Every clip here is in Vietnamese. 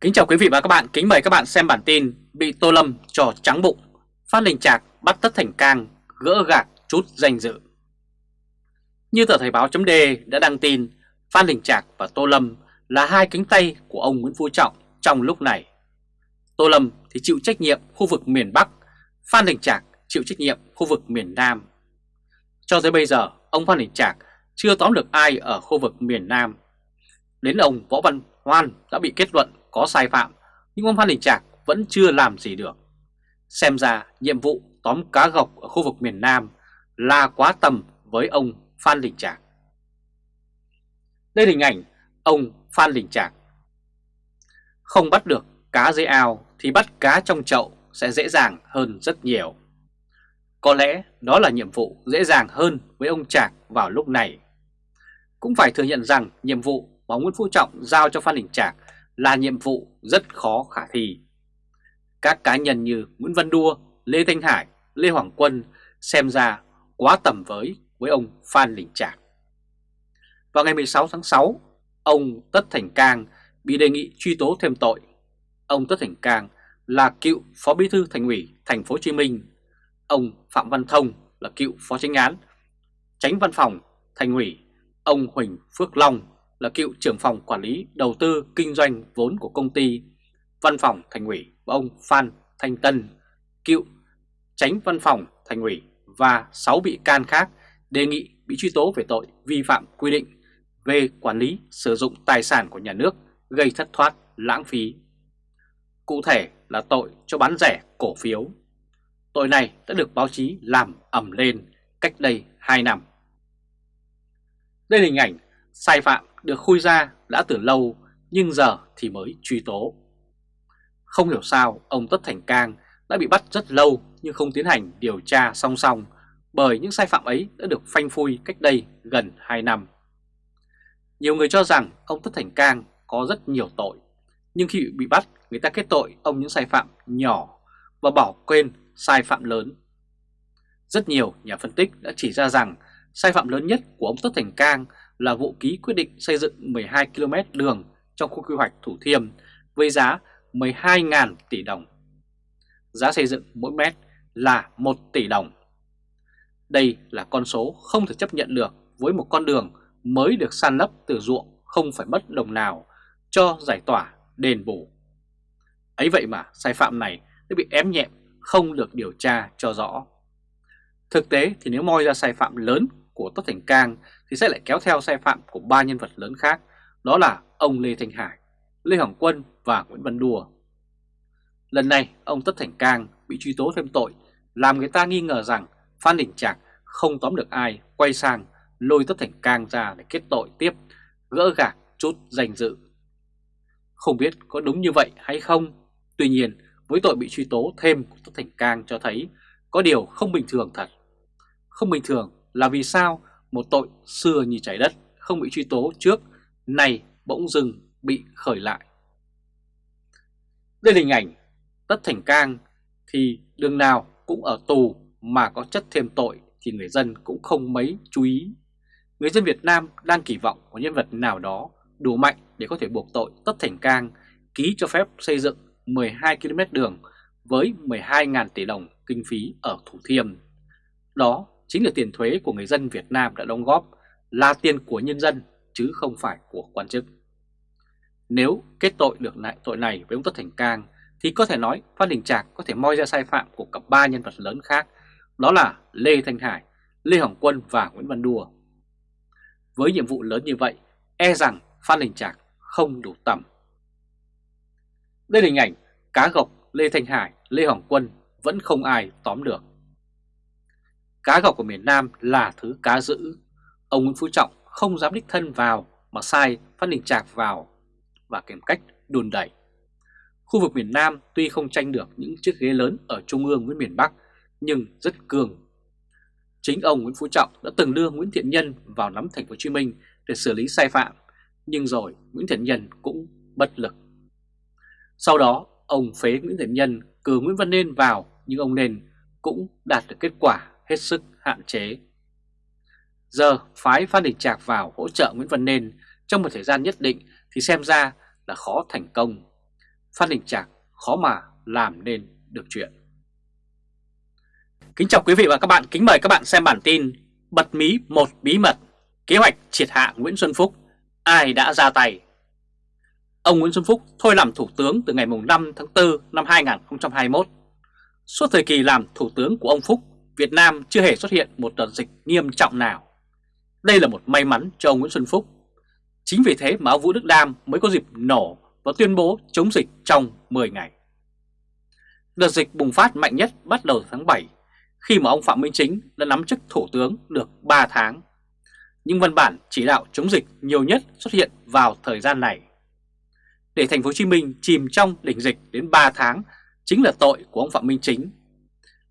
Kính chào quý vị và các bạn, kính mời các bạn xem bản tin Bị Tô Lâm trò trắng bụng, Phát Linh Trạc bắt Tất Thành Cang, gỡ gạc chút danh dự Như tờ Thời báo chấm đã đăng tin, Phan Đình Trạc và Tô Lâm là hai cánh tay của ông Nguyễn Phú Trọng trong lúc này. Tô Lâm thì chịu trách nhiệm khu vực miền Bắc, Phan Đình Trạc chịu trách nhiệm khu vực miền Nam. Cho tới bây giờ, ông Phan Đình Trạc chưa tóm được ai ở khu vực miền Nam. Đến ông Võ Văn Hoan đã bị kết luận có sai phạm, nhưng ông Phan Đình Trạc vẫn chưa làm gì được. Xem ra nhiệm vụ tóm cá gọc ở khu vực miền Nam là quá tầm với ông Phan Đình Trạc. Đây là hình ảnh ông Phan Đình Trạc. Không bắt được cá dưới ao thì bắt cá trong chậu sẽ dễ dàng hơn rất nhiều. Có lẽ đó là nhiệm vụ dễ dàng hơn với ông Trạc vào lúc này. Cũng phải thừa nhận rằng nhiệm vụ mà Nguyễn Phú Trọng giao cho Phan Đình Trạc là nhiệm vụ rất khó khả thi. Các cá nhân như Nguyễn Văn Đua, Lê Thanh Hải, Lê Hoàng Quân xem ra quá tầm với với ông Phan Đình Trạc. Vào ngày 16 tháng 6, ông Tất Thành Cang bị đề nghị truy tố thêm tội. Ông Tất Thành Cang là cựu Phó Bí thư Thành ủy Thành phố Hồ Chí Minh. Ông Phạm Văn Thông là cựu Phó Chánh án, Tránh Văn phòng Thành ủy. Ông Huỳnh Phước Long là cựu trưởng phòng quản lý đầu tư kinh doanh vốn của công ty Văn phòng Thành ủy và ông Phan Thanh Tân, cựu Tránh Văn phòng Thành ủy và 6 bị can khác đề nghị bị truy tố về tội vi phạm quy định về quản lý sử dụng tài sản của nhà nước gây thất thoát lãng phí. Cụ thể là tội cho bán rẻ cổ phiếu. Tội này đã được báo chí làm ẩm lên cách đây 2 năm. Đây là hình ảnh sai phạm được khui ra đã từ lâu nhưng giờ thì mới truy tố. Không hiểu sao ông Tất Thành Cang đã bị bắt rất lâu nhưng không tiến hành điều tra song song bởi những sai phạm ấy đã được phanh phui cách đây gần 2 năm. Nhiều người cho rằng ông Tất Thành Cang có rất nhiều tội, nhưng khi bị bắt người ta kết tội ông những sai phạm nhỏ và bỏ quên sai phạm lớn. Rất nhiều nhà phân tích đã chỉ ra rằng sai phạm lớn nhất của ông Tất Thành Cang là vụ ký quyết định xây dựng 12 km đường trong khu quy hoạch Thủ Thiêm với giá 12.000 tỷ đồng. Giá xây dựng mỗi mét là 1 tỷ đồng. Đây là con số không thể chấp nhận được với một con đường mới được san lấp từ ruộng không phải mất đồng nào cho giải tỏa đền bù. Ấy vậy mà sai phạm này đã bị ém nhẹm, không được điều tra cho rõ. Thực tế thì nếu moi ra sai phạm lớn của Tất Thành Cang thì sẽ lại kéo theo sai phạm của ba nhân vật lớn khác, đó là ông Lê Thanh Hải, Lê Hoàng Quân và Nguyễn Văn Đùa. Lần này ông Tất Thành Cang bị truy tố thêm tội làm người ta nghi ngờ rằng Phan Đình Trạc không tóm được ai quay sang lôi Tất Thành Cang ra để kết tội tiếp, gỡ gạc chút danh dự. Không biết có đúng như vậy hay không, tuy nhiên với tội bị truy tố thêm của Tất Thành Cang cho thấy có điều không bình thường thật. Không bình thường là vì sao một tội xưa như trái đất không bị truy tố trước, này bỗng dưng bị khởi lại. Đây là hình ảnh Tất Thành Cang thì đường nào cũng ở tù mà có chất thêm tội thì người dân cũng không mấy chú ý. Người dân Việt Nam đang kỳ vọng có nhân vật nào đó đủ mạnh để có thể buộc tội Tất Thành Cang ký cho phép xây dựng 12 km đường với 12.000 tỷ đồng kinh phí ở Thủ Thiêm. Đó chính là tiền thuế của người dân Việt Nam đã đóng góp, là tiền của nhân dân chứ không phải của quan chức. Nếu kết tội được lại tội này với ông Tất Thành Cang thì có thể nói Phan Đình Trạc có thể moi ra sai phạm của cả ba nhân vật lớn khác, đó là Lê Thanh Hải, Lê Hồng Quân và Nguyễn Văn Đùa. Với nhiệm vụ lớn như vậy, e rằng Phan Đình Trạc không đủ tầm. Đây là hình ảnh cá gộc Lê Thanh Hải, Lê Hồng Quân vẫn không ai tóm được. Cá gọc của miền Nam là thứ cá dữ. Ông Nguyễn Phú Trọng không dám đích thân vào mà sai Phan Đình Trạc vào và kèm cách đùn đẩy. Khu vực miền Nam tuy không tranh được những chiếc ghế lớn ở Trung ương với miền Bắc nhưng rất cường. Chính ông Nguyễn Phú Trọng đã từng đưa Nguyễn Thiện Nhân vào nắm thành phố Hồ Chí Minh để xử lý sai phạm, nhưng rồi Nguyễn Thiện Nhân cũng bất lực. Sau đó, ông phế Nguyễn Thiện Nhân cử Nguyễn Văn Nên vào nhưng ông Nên cũng đạt được kết quả hết sức hạn chế. Giờ phái Phan Đình Trạc vào hỗ trợ Nguyễn Văn Nên trong một thời gian nhất định thì xem ra là khó thành công. phan Đình Trạc khó mà làm nên được chuyện. Kính chào quý vị và các bạn, kính mời các bạn xem bản tin Bật mí một bí mật, kế hoạch triệt hạ Nguyễn Xuân Phúc, ai đã ra tay? Ông Nguyễn Xuân Phúc thôi làm Thủ tướng từ ngày 5 tháng 4 năm 2021. Suốt thời kỳ làm Thủ tướng của ông Phúc, Việt Nam chưa hề xuất hiện một đợt dịch nghiêm trọng nào. Đây là một may mắn cho ông Nguyễn Xuân Phúc. Chính vì thế mà ông Vũ Đức Đam mới có dịp nổ và tuyên bố chống dịch trong 10 ngày. Đợt dịch bùng phát mạnh nhất bắt đầu tháng 7 khi mà ông Phạm Minh Chính đã nắm chức Thủ tướng được 3 tháng. Nhưng văn bản chỉ đạo chống dịch nhiều nhất xuất hiện vào thời gian này. Để thành phố Hồ Chí Minh chìm trong đỉnh dịch đến 3 tháng chính là tội của ông Phạm Minh Chính.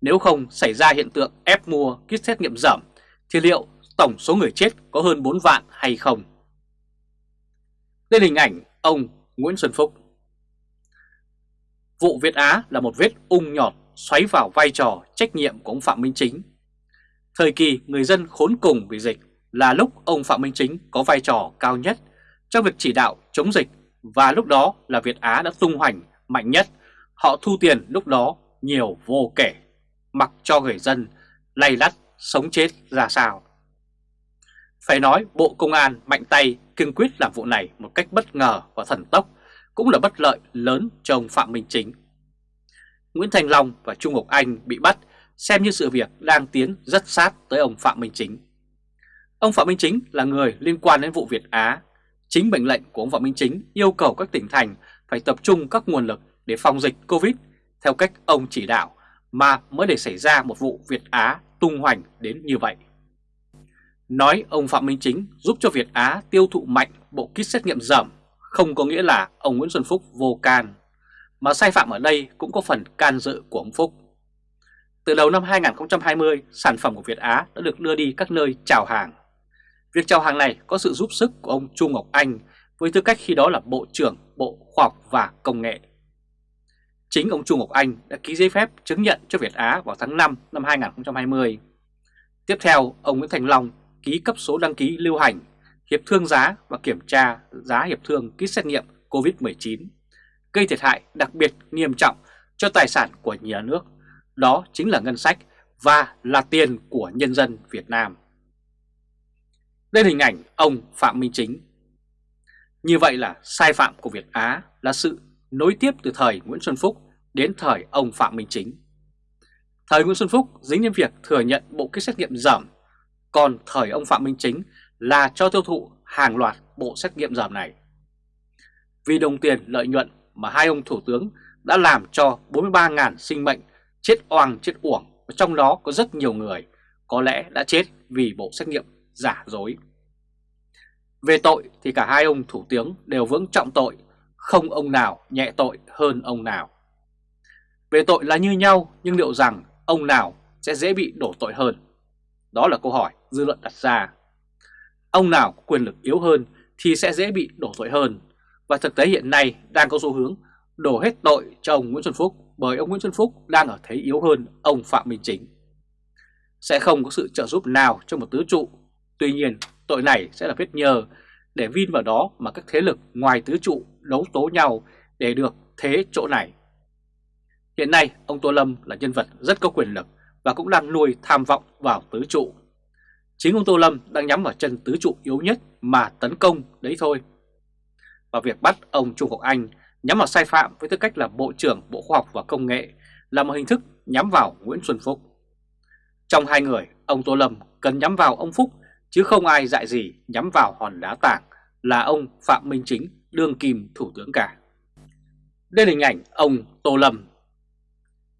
Nếu không xảy ra hiện tượng ép mua kit xét nghiệm giảm thì liệu tổng số người chết có hơn 4 vạn hay không? Đây là hình ảnh ông Nguyễn Xuân Phúc. Vụ Việt Á là một vết ung nhọt xoáy vào vai trò trách nhiệm của ông Phạm Minh Chính. Thời kỳ người dân khốn cùng vì dịch là lúc ông Phạm Minh Chính có vai trò cao nhất trong việc chỉ đạo chống dịch và lúc đó là Việt Á đã tung hoành mạnh nhất. Họ thu tiền lúc đó nhiều vô kể, mặc cho người dân lay lắt, sống chết ra sao. Phải nói, Bộ Công an mạnh tay kiên quyết làm vụ này một cách bất ngờ và thần tốc, cũng là bất lợi lớn cho ông Phạm Minh Chính. Nguyễn Thành Long và Trung Ngọc Anh bị bắt, xem như sự việc đang tiến rất sát tới ông Phạm Minh Chính. Ông Phạm Minh Chính là người liên quan đến vụ Việt Á. Chính mệnh lệnh của ông Phạm Minh Chính yêu cầu các tỉnh thành phải tập trung các nguồn lực để phòng dịch Covid theo cách ông chỉ đạo mà mới để xảy ra một vụ Việt Á tung hoành đến như vậy. Nói ông Phạm Minh Chính giúp cho Việt Á tiêu thụ mạnh bộ kit xét nghiệm giảm không có nghĩa là ông Nguyễn Xuân Phúc vô can, mà sai phạm ở đây cũng có phần can dự của ông Phúc. Từ đầu năm 2020, sản phẩm của Việt Á đã được đưa đi các nơi chào hàng. Việc chào hàng này có sự giúp sức của ông Chu Ngọc Anh với tư cách khi đó là Bộ trưởng Bộ Khoa học và Công nghệ. Chính ông Chu Ngọc Anh đã ký giấy phép chứng nhận cho Việt Á vào tháng 5 năm 2020. Tiếp theo, ông Nguyễn Thành Long ký cấp số đăng ký lưu hành, hiệp thương giá và kiểm tra giá hiệp thương kit xét nghiệm COVID-19, gây thiệt hại đặc biệt nghiêm trọng cho tài sản của nhà nước, đó chính là ngân sách và là tiền của nhân dân Việt Nam. Đây là hình ảnh ông Phạm Minh Chính. Như vậy là sai phạm của Việt Á là sự nối tiếp từ thời Nguyễn Xuân Phúc đến thời ông Phạm Minh Chính. Thời Nguyễn Xuân Phúc dính đến việc thừa nhận bộ kit xét nghiệm giảm còn thời ông Phạm Minh Chính là cho tiêu thụ hàng loạt bộ xét nghiệm giảm này. Vì đồng tiền lợi nhuận mà hai ông thủ tướng đã làm cho 43.000 sinh mệnh chết oang chết uổng, và trong đó có rất nhiều người có lẽ đã chết vì bộ xét nghiệm giả dối. Về tội thì cả hai ông thủ tướng đều vững trọng tội, không ông nào nhẹ tội hơn ông nào. Về tội là như nhau nhưng liệu rằng ông nào sẽ dễ bị đổ tội hơn? Đó là câu hỏi dư luận đặt ra. Ông nào có quyền lực yếu hơn thì sẽ dễ bị đổ tội hơn. Và thực tế hiện nay đang có xu hướng đổ hết tội cho ông Nguyễn Xuân Phúc bởi ông Nguyễn Xuân Phúc đang ở thế yếu hơn ông Phạm Minh Chính. Sẽ không có sự trợ giúp nào cho một tứ trụ. Tuy nhiên, tội này sẽ là vết nhờ để vin vào đó mà các thế lực ngoài tứ trụ đấu tố nhau để được thế chỗ này. Hiện nay, ông Tô Lâm là nhân vật rất có quyền lực và cũng đang nuôi tham vọng vào tứ trụ. Chính ông Tô Lâm đang nhắm vào chân tứ trụ yếu nhất mà tấn công đấy thôi. Và việc bắt ông Trung quốc Anh nhắm vào sai phạm với tư cách là Bộ trưởng Bộ Khoa học và Công nghệ là một hình thức nhắm vào Nguyễn Xuân Phúc. Trong hai người, ông Tô Lâm cần nhắm vào ông Phúc chứ không ai dại gì nhắm vào hòn đá tảng là ông Phạm Minh Chính, đương kim thủ tướng cả. Đây là hình ảnh ông Tô Lâm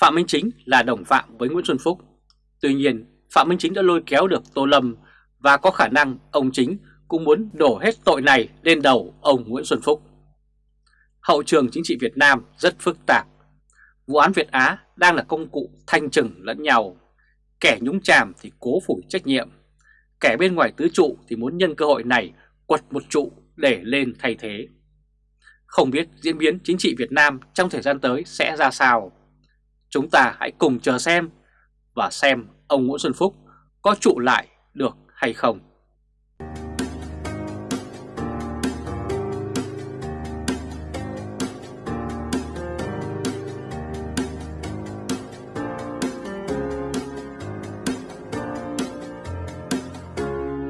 Phạm Minh Chính là đồng phạm với Nguyễn Xuân Phúc. Tuy nhiên, Phạm Minh Chính đã lôi kéo được Tô Lâm và có khả năng ông Chính cũng muốn đổ hết tội này lên đầu ông Nguyễn Xuân Phúc. Hậu trường chính trị Việt Nam rất phức tạp. Vụ án Việt Á đang là công cụ thanh trừng lẫn nhau. Kẻ nhúng chàm thì cố phủ trách nhiệm. Kẻ bên ngoài tứ trụ thì muốn nhân cơ hội này quật một trụ để lên thay thế. Không biết diễn biến chính trị Việt Nam trong thời gian tới sẽ ra sao. Chúng ta hãy cùng chờ xem và xem ông Nguyễn Xuân Phúc có trụ lại được hay không.